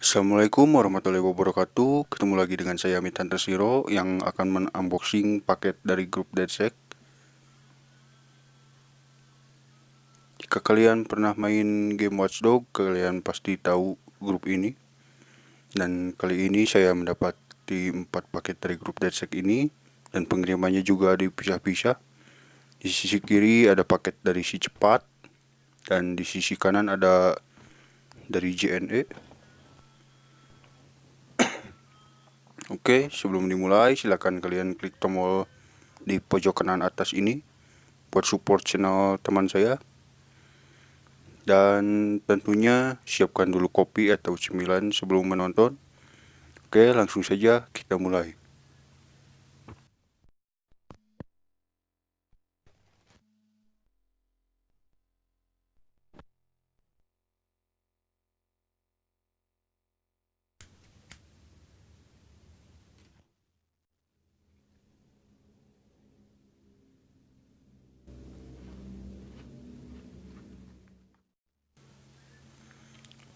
Assalamualaikum warahmatullahi wabarakatuh. Ketemu lagi dengan saya Amit Hunter Zero Yang akan men-unboxing paket dari grup DeadSec Jika kalian pernah main game Watchdog Kalian pasti tahu grup ini. Dan kali ini saya mendapati 4 paket dari grup DeadSec ini Dan pengirimannya juga dipisah-pisah. Di sisi kiri ada paket dari si cepat Dan di sisi kanan ada dari JNE Oke, sebelum dimulai silakan kalian klik tombol di pojok kanan atas ini buat support channel teman saya. Dan tentunya siapkan dulu kopi atau cemilan sebelum menonton. Oke, langsung saja kita mulai.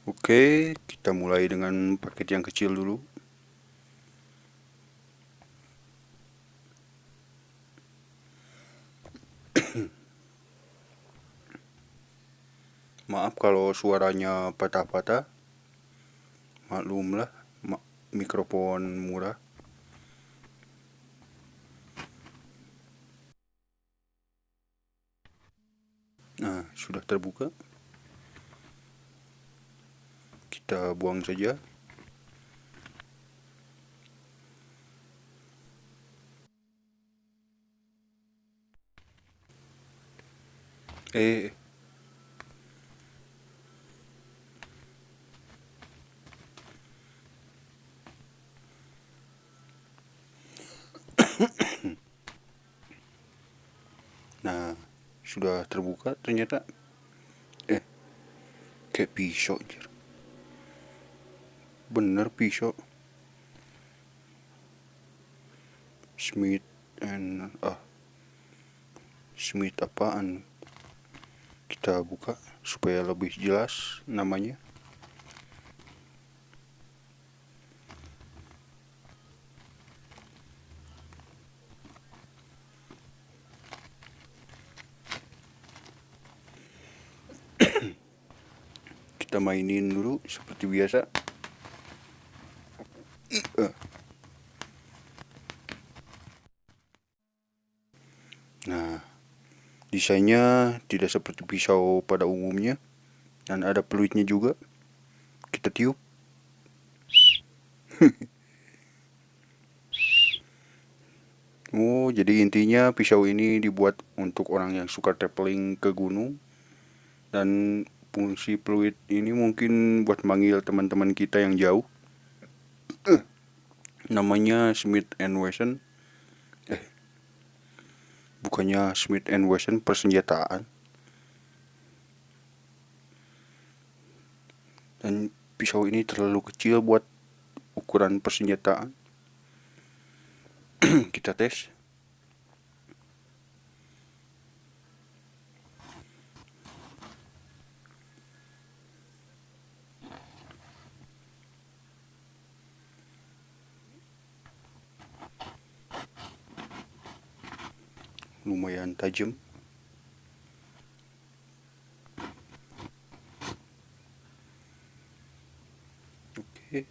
Oke, kita mulai dengan paket yang kecil dulu. Maaf kalau suaranya patah-patah. Maklumlah, ma mikrofon murah. Nah, sudah terbuka kita buang saja. Eh nah sudah terbuka ternyata. Eh kayak pisau bener pisau Smith and ah. Smith apaan? Kita buka supaya lebih jelas namanya. Kita mainin dulu seperti biasa Nah, desainnya tidak seperti pisau pada umumnya dan ada peluitnya juga. Kita tiup. oh, jadi intinya pisau ini dibuat untuk orang yang suka traveling ke gunung dan fungsi peluit ini mungkin buat manggil teman-teman kita yang jauh namanya Smith and Wesson. Eh bukannya Smith and Wesson persenjataan. Dan pisau ini terlalu kecil buat ukuran persenjataan. Kita tes lumayan tajam oke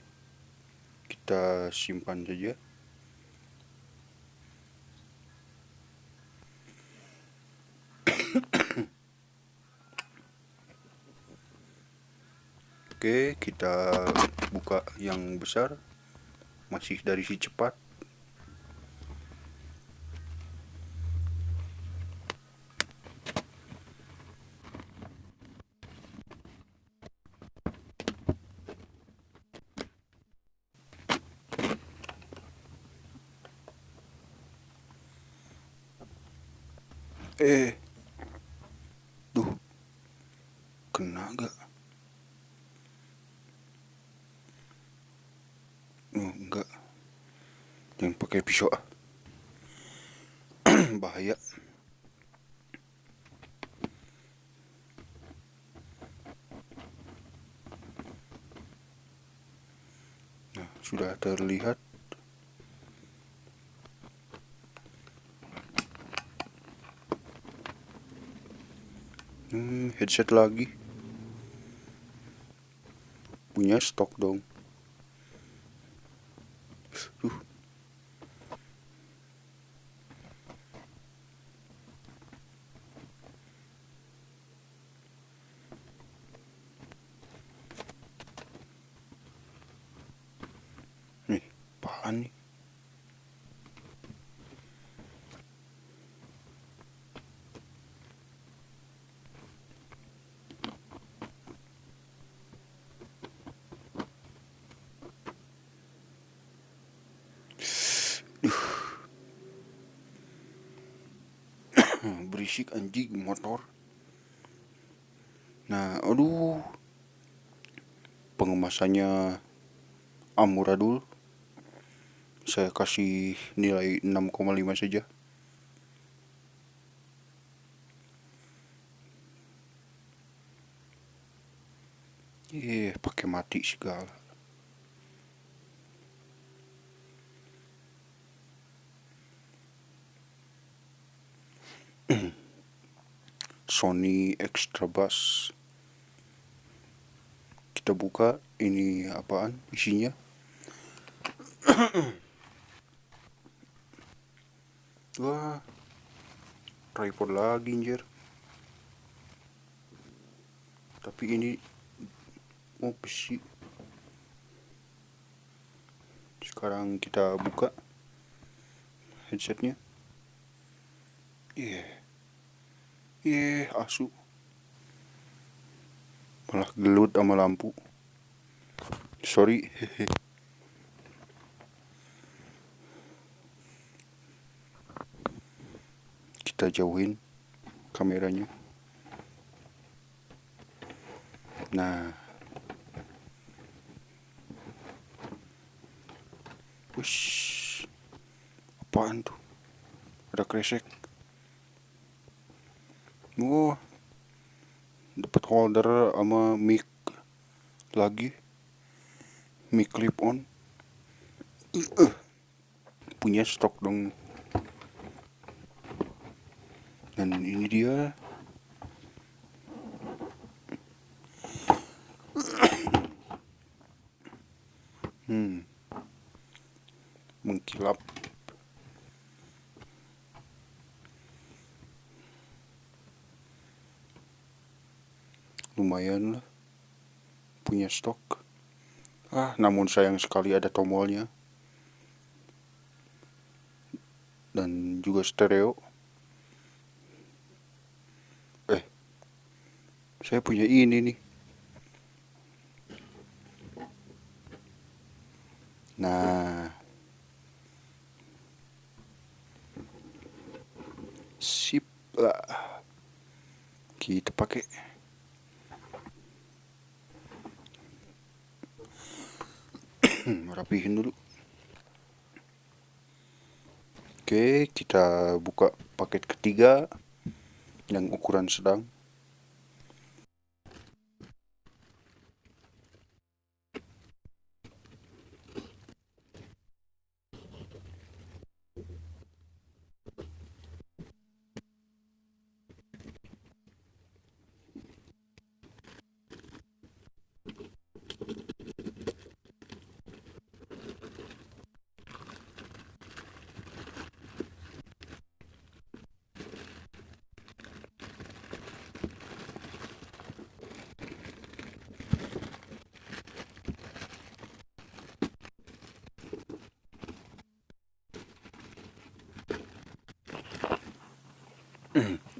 kita simpan saja Oke, kita buka yang besar. Masih dari si cepat. Eh. Duh. Kena gak oh enggak jangan pakai pisau ah. Bahaya. Nah, sudah terlihat hmm, headset lagi. Punya stok dong uh. nih apaan nih berisik anjing motor. Nah aduh. Pengemasannya amuradul saya kasih nilai 6,5 saja. Eh pakai mati segala Sony Extra Bass. Kita buka ini apaan? Isinya? Wah tripod lagi anjir. Tapi ini oh besi. Sekarang kita buka headsetnya. Iya. yeah. Yeah, asu. Malah gelut sama lampu. Sorry. Hehe kita jauhin kameranya. Nah. Wish, apaan tuh? Ada kresek oh dapat holder sama mic lagi. Mic clip on. Uh, punya stok dong. Dan ini dia hmm mengkilap lumayan lah punya stok. Ah namun sayang sekali ada tombolnya. Dan juga stereo. Eh saya punya ini nih yang ukuran sedang.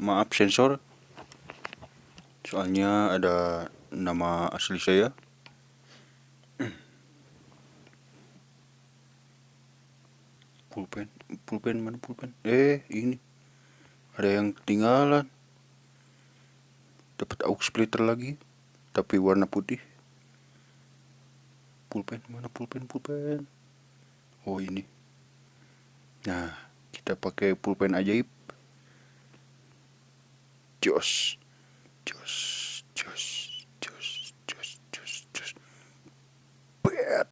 Maaf sensor. Soalnya ada nama asli saya. Pulpen pulpen mana pulpen? Eh ini. Ada yang ketinggalan. Dapat aux splitter lagi tapi warna putih. Pulpen mana pulpen pulpen? Oh ini. Nah kita pakai pulpen ajaib jos. Jos jos jos jos jos jos. Bet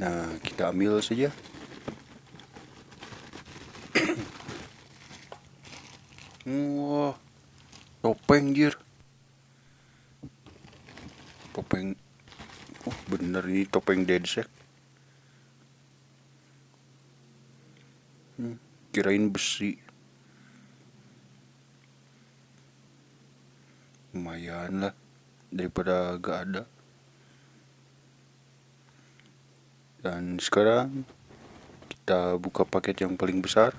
nah kita ambil saja. Wah topeng jir. Ini topeng dedsec. Hmm, kirain besi. Lumayan lah daripada gak ada. Dan sekarang kita buka paket yang paling besar.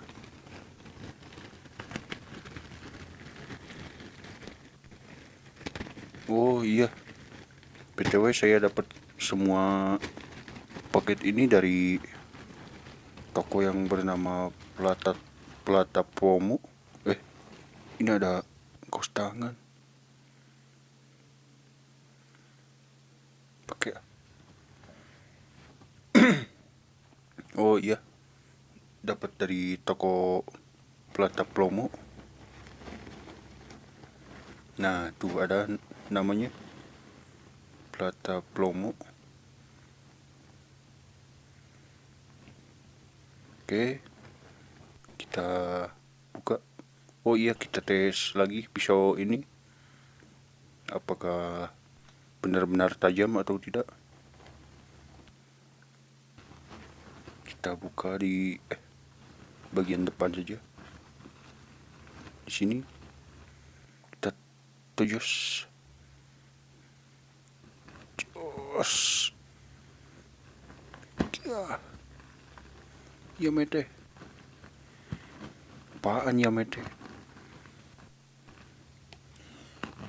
Oh iya, btw saya dapat semua paket ini dari toko yang bernama Plata Plata Promo. Eh, ini ada kos tangan. Pakai. oh iya, dapat dari toko Plata Promo. Nah, tuh ada namanya Plata Plomo oke. Kita buka. Oh iya kita tes lagi pisau ini. Apakah benar-benar tajam atau tidak? Kita buka di eh, bagian depan saja. Di sini. Kita tujus Os. Ya. Ya mete. Apaan ya mete?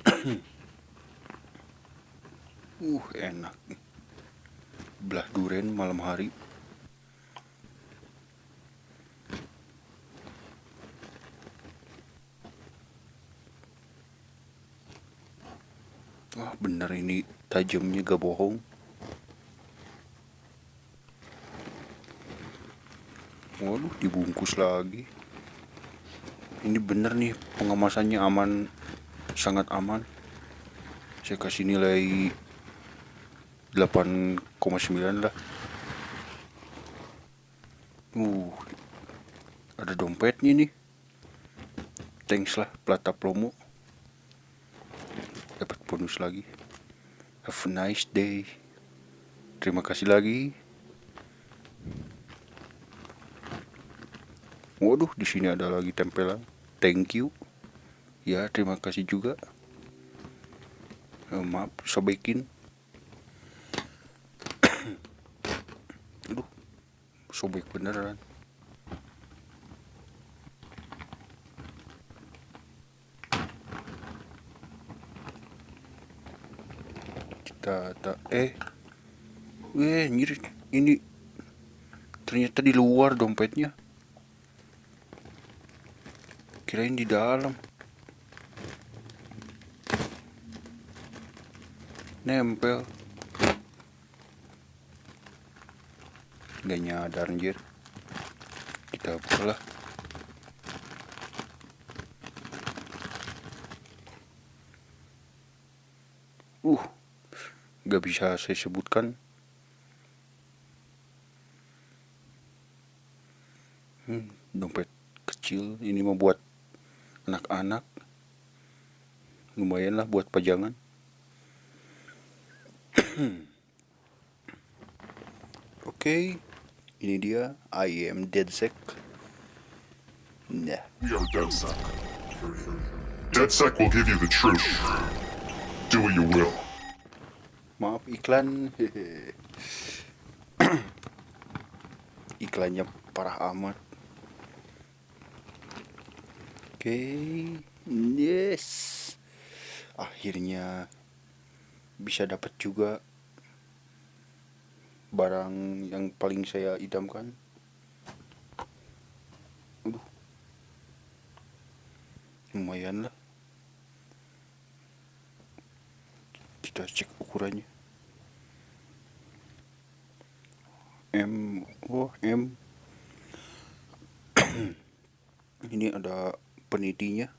uh, enak. Belah duren malam hari. Wah bener ini tajamnya gak bohong Waduh dibungkus lagi. Ini bener nih pengemasannya aman Sangat aman. Saya kasih nilai 8,9 lah. Uh Ada dompetnya nih. Thanks lah Plata Promo. Dapat bonus lagi. Have a nice day. Terima kasih lagi waduh di sini ada lagi tempelan. Thank you. Ya terima kasih juga. Eh, maaf sobekin aduh sobek beneran. Data eh. Weh nyir ini ternyata di luar dompetnya kirain di dalam. Nempel. Nggak nyadar anjir. Kita buka uh gak bisa saya sebutkan. Hmm, dompet kecil ini membuat anak-anak. Lumayan lah buat pajangan. Oke okay, ini dia I am DeadSec nah. Are DeadSec DeadSec will give you the truth. Do what you will. Maaf iklan. Iklannya parah amat okay. yes. Akhirnya bisa dapat juga barang yang paling saya idamkan. Aduh. lumayan lah. Kita cek ukurannya. M oh M. Ini ada penelitinya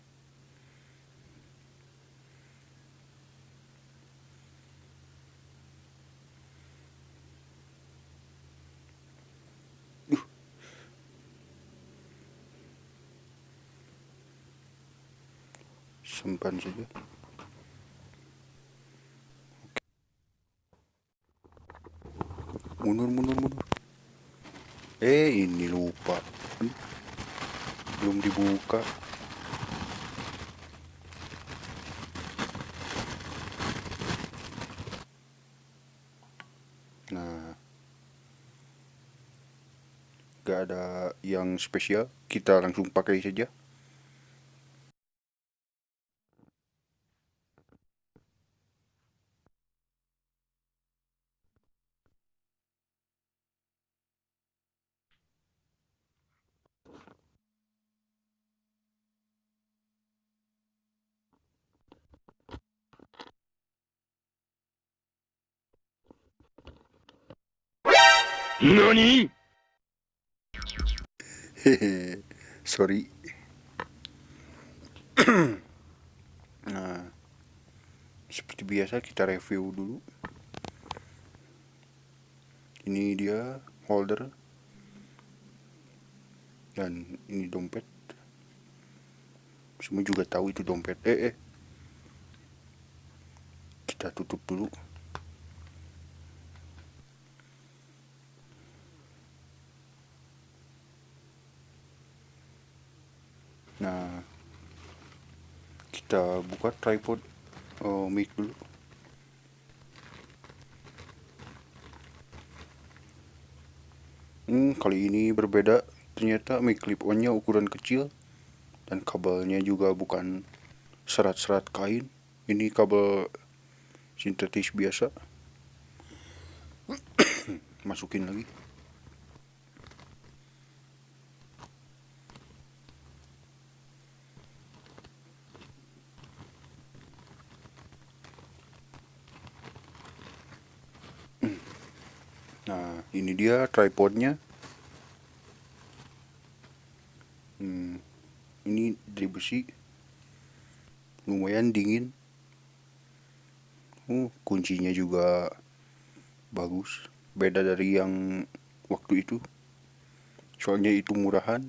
simpan saja. Mundur mundur mundur. Eh ini lupa. Hmm? Belum dibuka. Gak ada yang spesial kita langsung pakai saja NANI? Hehe, sorry. nah, seperti biasa kita review dulu. Ini dia holder dan ini dompet. Semua juga tahu itu dompet. Eh, eh. Kita tutup dulu. Nah, kita buka tripod oh, mic dulu. Hmm, kali ini berbeda. Ternyata mic clip-onnya ukuran kecil dan kabelnya juga bukan serat-serat kain. Ini kabel sintetis biasa. Masukin lagi. Nah, dia tripodnya. Hmm, ini dari besi. Lumayan dingin. Uh, kuncinya juga bagus. Beda dari yang waktu itu. Soalnya itu murahan.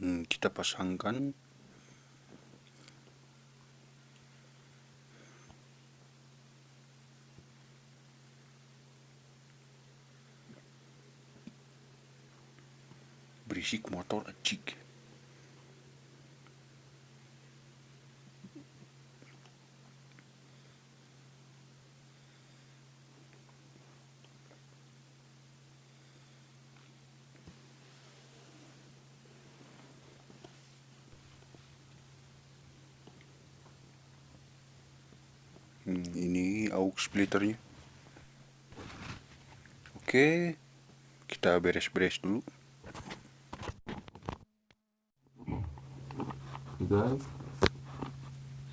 Dan kita pasangkan berisik motor acik Hmm, ini aux splitternya. Oke, kita beres-beres dulu. Guys,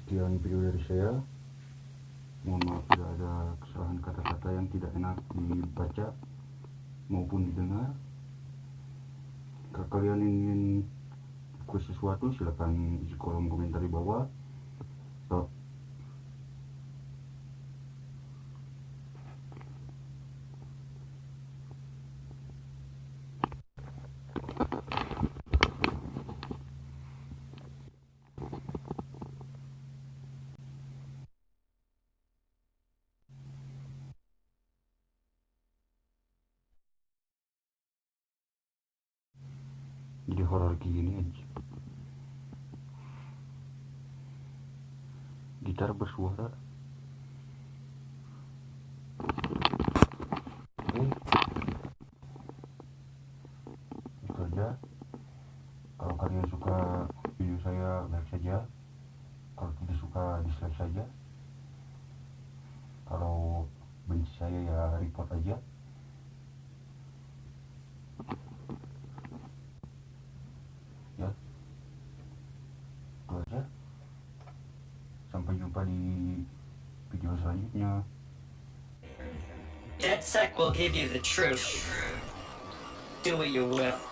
sekian video dari saya. Mohon maaf bila ada kesalahan kata-kata yang tidak enak dibaca maupun didengar. Jika kalian ingin request sesuatu, silahkan isi kolom komentar di bawah. Gini aja. Gitar bersuara di video selanjutnya DedSec will give you the truth. Do what you will.